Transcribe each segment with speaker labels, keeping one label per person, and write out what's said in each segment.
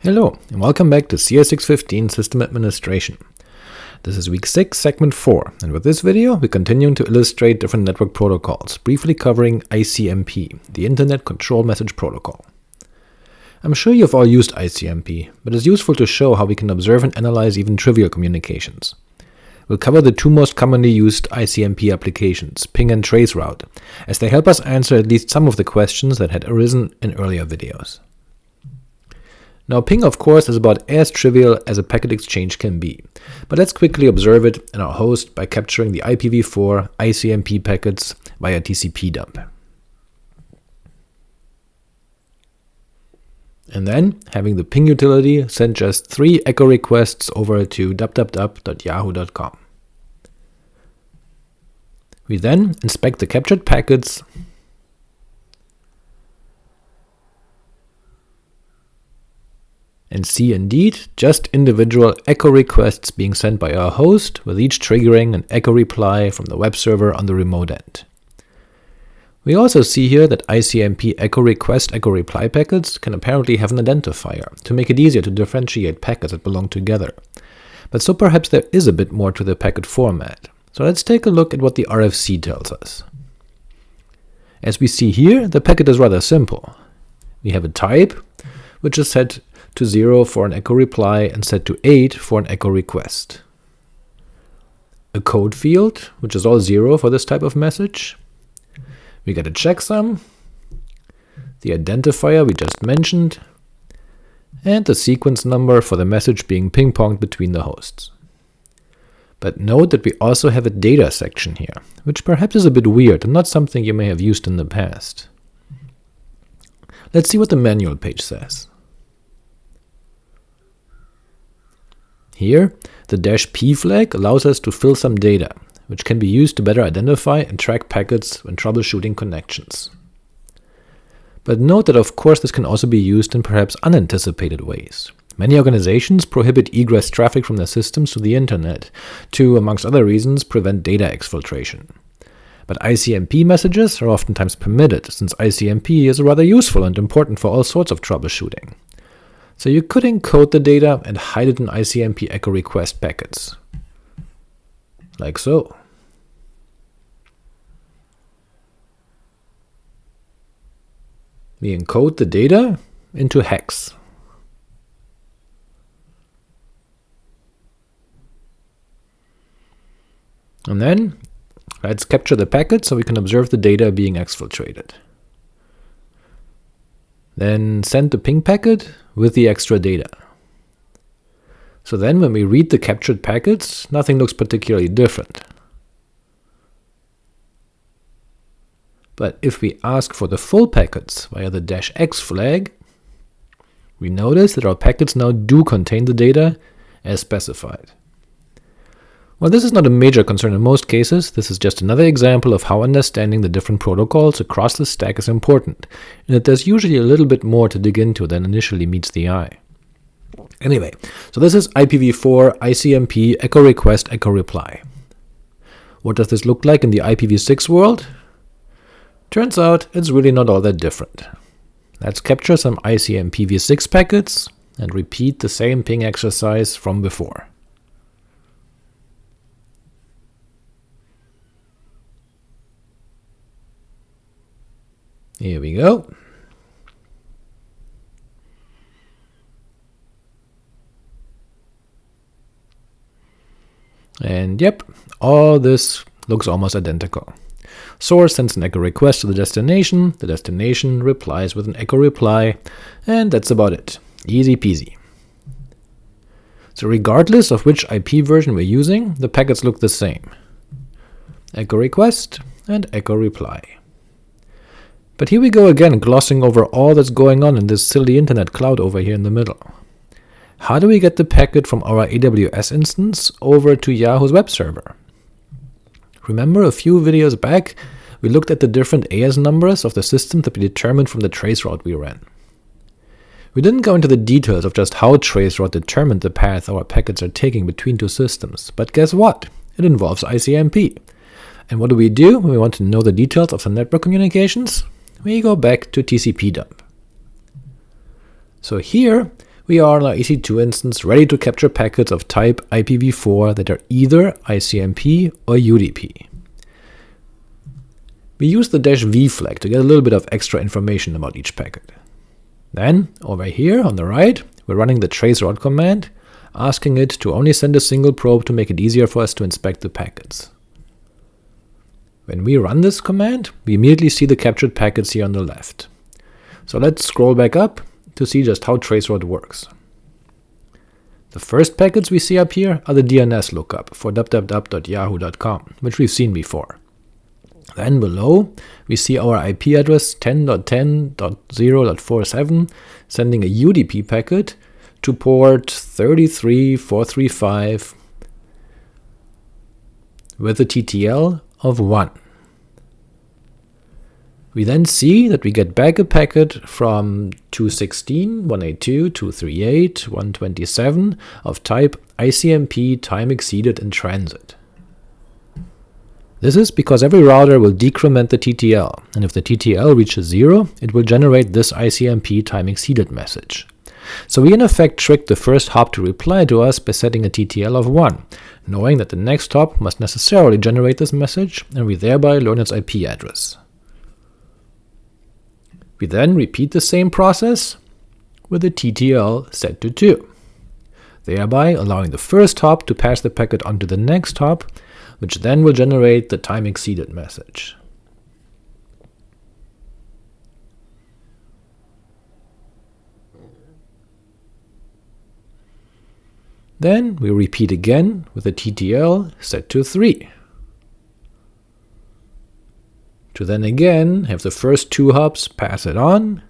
Speaker 1: Hello, and welcome back to CS615 System Administration. This is week 6, segment 4, and with this video we continue to illustrate different network protocols, briefly covering ICMP, the Internet Control Message Protocol. I'm sure you've all used ICMP, but it's useful to show how we can observe and analyze even trivial communications. We'll cover the two most commonly used ICMP applications, ping and traceroute, as they help us answer at least some of the questions that had arisen in earlier videos. Now ping of course is about as trivial as a packet exchange can be, but let's quickly observe it in our host by capturing the IPv4 ICMP packets via tcpdump. And then having the ping utility send just three echo requests over to www.yahoo.com. We then inspect the captured packets and see indeed just individual echo requests being sent by our host, with each triggering an echo reply from the web server on the remote end. We also see here that ICMP echo request echo reply packets can apparently have an identifier, to make it easier to differentiate packets that belong together. But so perhaps there is a bit more to the packet format. So let's take a look at what the RFC tells us. As we see here, the packet is rather simple. We have a type, which is set to 0 for an echo reply and set to 8 for an echo request. A code field, which is all 0 for this type of message. We get a checksum, the identifier we just mentioned, and the sequence number for the message being ping-ponged between the hosts. But note that we also have a data section here, which perhaps is a bit weird and not something you may have used in the past. Let's see what the manual page says. Here, the dash "-p flag allows us to fill some data, which can be used to better identify and track packets when troubleshooting connections. But note that of course this can also be used in perhaps unanticipated ways. Many organizations prohibit egress traffic from their systems to the internet to, amongst other reasons, prevent data exfiltration. But ICMP messages are oftentimes permitted, since ICMP is rather useful and important for all sorts of troubleshooting. So you could encode the data and hide it in ICMP echo request packets. Like so. We encode the data into hex. And then let's capture the packet so we can observe the data being exfiltrated. Then send the ping packet with the extra data. So then when we read the captured packets, nothing looks particularly different. But if we ask for the full packets via the dash "-x flag, we notice that our packets now do contain the data as specified. While this is not a major concern in most cases, this is just another example of how understanding the different protocols across the stack is important, and that there's usually a little bit more to dig into than initially meets the eye. Anyway, so this is IPv4 ICMP echo request echo reply. What does this look like in the IPv6 world? Turns out it's really not all that different. Let's capture some ICMP-v6 packets and repeat the same ping exercise from before. Here we go. And yep, all this looks almost identical. Source sends an echo request to the destination, the destination replies with an echo reply, and that's about it. Easy peasy. So regardless of which IP version we're using, the packets look the same. Echo request and echo reply. But here we go again, glossing over all that's going on in this silly internet cloud over here in the middle. How do we get the packet from our AWS instance over to Yahoo's web server? Remember a few videos back, we looked at the different AS numbers of the system that we determined from the traceroute we ran. We didn't go into the details of just how traceroute determined the path our packets are taking between two systems, but guess what? It involves ICMP. And what do we do when we want to know the details of the network communications? We go back to tcpdump. So here we are on our EC2 instance ready to capture packets of type IPv4 that are either ICMP or UDP. We use the dash "-v flag to get a little bit of extra information about each packet. Then, over here on the right, we're running the traceroute command, asking it to only send a single probe to make it easier for us to inspect the packets. When we run this command, we immediately see the captured packets here on the left. So let's scroll back up to see just how traceroute works. The first packets we see up here are the DNS lookup for www.yahoo.com, which we've seen before. Then below, we see our IP address 10.10.0.47 sending a UDP packet to port 33435 with a TTL of 1. We then see that we get back a packet from 216, 182, 238, 127 of type ICMP time exceeded in transit. This is because every router will decrement the TTL, and if the TTL reaches 0, it will generate this ICMP time exceeded message. So we in effect trick the first hop to reply to us by setting a TTL of 1, knowing that the next hop must necessarily generate this message, and we thereby learn its IP address. We then repeat the same process with a TTL set to 2, thereby allowing the first hop to pass the packet on to the next hop, which then will generate the time exceeded message. Then we repeat again with a TTL set to 3, to then again have the first two hubs pass it on,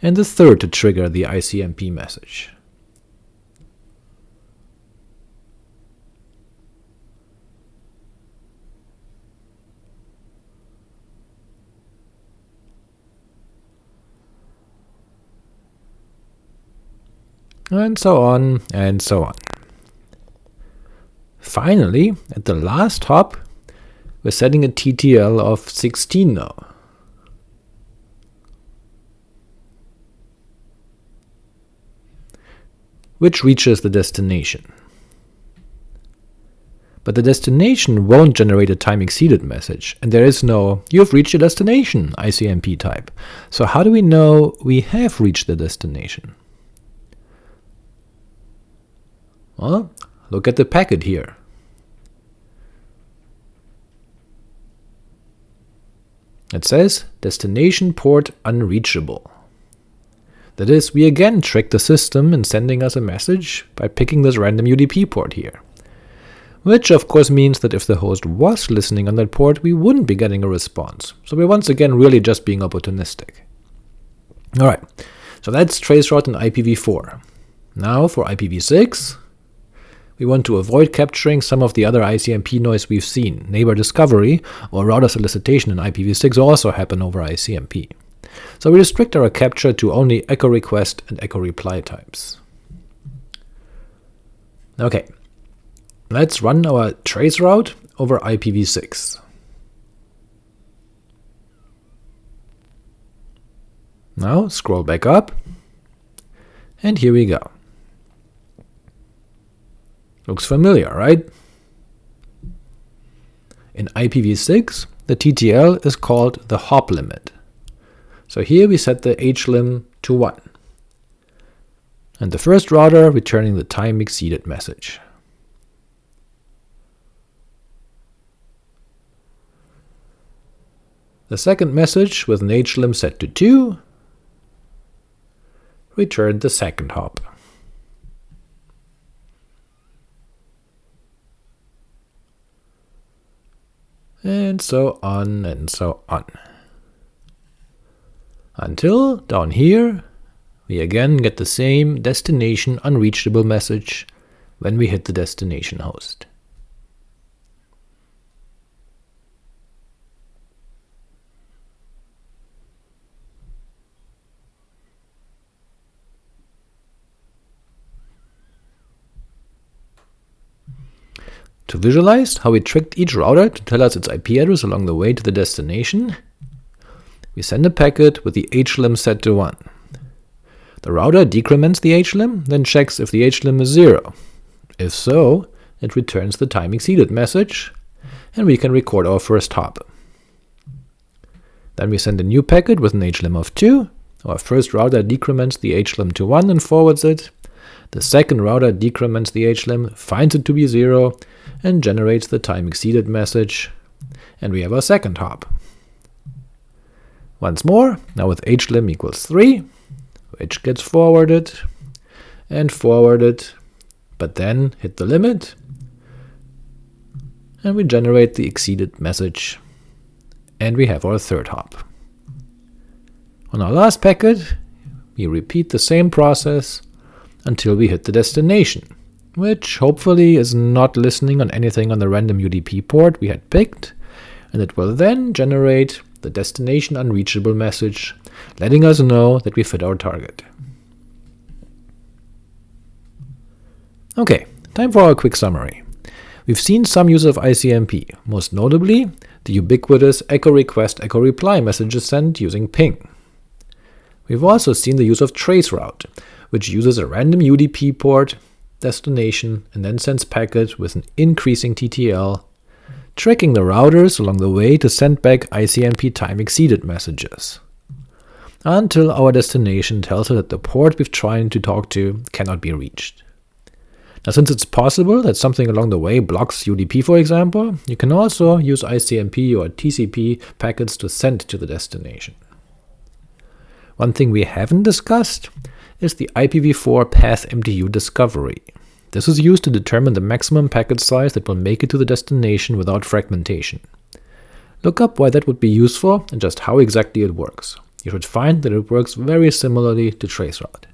Speaker 1: and the third to trigger the ICMP message. And so on, and so on. Finally, at the last hop, we're setting a TTL of 16 now. which reaches the destination. But the destination won't generate a time exceeded message, and there is no you've reached your destination ICMP type. So how do we know we have reached the destination? Well, look at the packet here. It says destination port unreachable. That is, we again trick the system in sending us a message by picking this random UDP port here. Which of course means that if the host was listening on that port, we wouldn't be getting a response, so we're once again really just being opportunistic. Alright, so that's traceroute in IPv4. Now for IPv6, we want to avoid capturing some of the other ICMP noise we've seen. Neighbor discovery or router solicitation in IPv6 also happen over ICMP. So we restrict our capture to only echo request and echo reply types. Okay, let's run our trace route over IPv6. Now scroll back up, and here we go. Looks familiar, right? In IPv6, the TTL is called the hop limit. So here we set the hlim to 1, and the first router returning the time exceeded message. The second message with an hlim set to 2 returned the second hop. And so on and so on. Until, down here, we again get the same destination unreachable message when we hit the destination host. To visualize how we tricked each router to tell us its IP address along the way to the destination, we send a packet with the hlim set to 1. The router decrements the hlim, then checks if the hlim is 0. If so, it returns the time exceeded message, and we can record our first hop. Then we send a new packet with an hlim of 2. Our first router decrements the hlim to 1 and forwards it. The second router decrements the hlim, finds it to be 0, and generates the time exceeded message, and we have our second hop. Once more, now with hlim equals 3, which gets forwarded and forwarded, but then hit the limit, and we generate the exceeded message, and we have our third hop. On our last packet, we repeat the same process until we hit the destination, which hopefully is not listening on anything on the random UDP port we had picked, and it will then generate the destination unreachable message, letting us know that we fit our target. Ok, time for our quick summary. We've seen some use of ICMP, most notably the ubiquitous echo request echo reply messages sent using ping. We've also seen the use of traceroute, which uses a random UDP port destination and then sends packets with an increasing TTL tracking the routers along the way to send back ICMP time exceeded messages, until our destination tells us that the port we've tried to talk to cannot be reached. Now since it's possible that something along the way blocks UDP for example, you can also use ICMP or TCP packets to send to the destination. One thing we haven't discussed is the IPv4 path MTU discovery. This is used to determine the maximum packet size that will make it to the destination without fragmentation. Look up why that would be useful and just how exactly it works. You should find that it works very similarly to traceroute.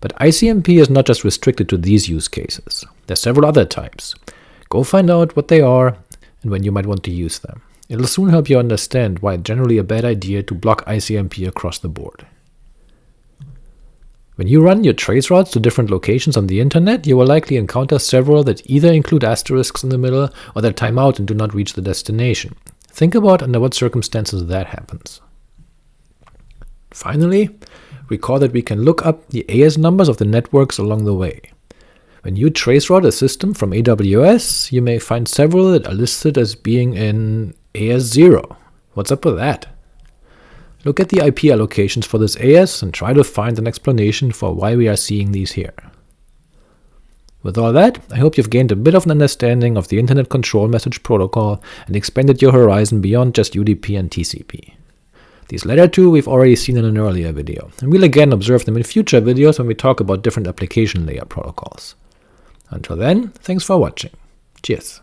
Speaker 1: But ICMP is not just restricted to these use cases. There are several other types. Go find out what they are and when you might want to use them. It'll soon help you understand why it's generally a bad idea to block ICMP across the board. When you run your trace routes to different locations on the internet, you will likely encounter several that either include asterisks in the middle or that time out and do not reach the destination. Think about under what circumstances that happens. Finally, recall that we can look up the AS numbers of the networks along the way. When you traceroute a system from AWS, you may find several that are listed as being in AS0. What's up with that? Look at the IP allocations for this AS and try to find an explanation for why we are seeing these here. With all that, I hope you've gained a bit of an understanding of the Internet Control Message Protocol and expanded your horizon beyond just UDP and TCP. These latter two we've already seen in an earlier video, and we'll again observe them in future videos when we talk about different application layer protocols. Until then, thanks for watching. Cheers.